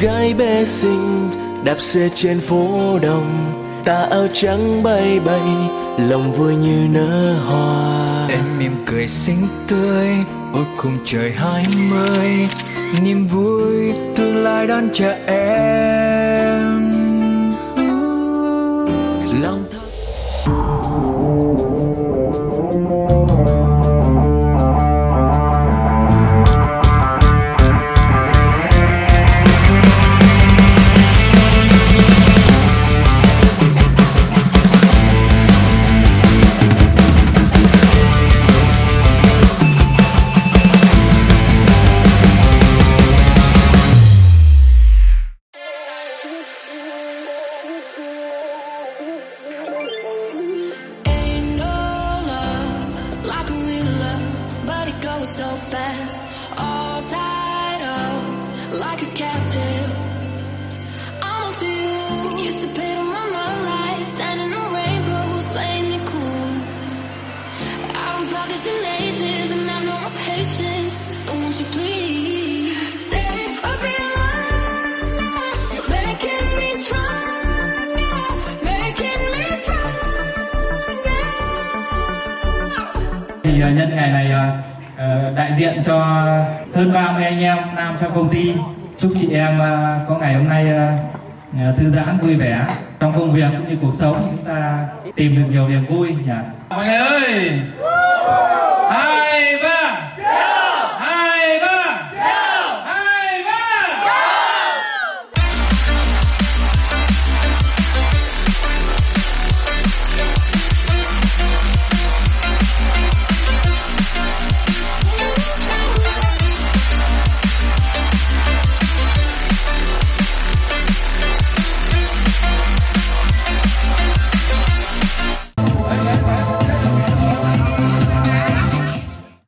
Gái bé xinh đạp xe trên phố đông ta áo trắng bay bay lòng vui như nở hoa. Em mỉm cười xinh tươi, ôi cùng trời hai mươi. Niềm vui tương lai đón chờ em. Thì à, nhân ngày này à, ờ, đại diện cho hơn 30 anh em nam trong công ty, chúc chị em à, có ngày hôm nay thư giãn vui vẻ trong công việc cũng như cuộc sống. Chúng ta tìm được nhiều niềm vui nhỉ? Mọi người ơi!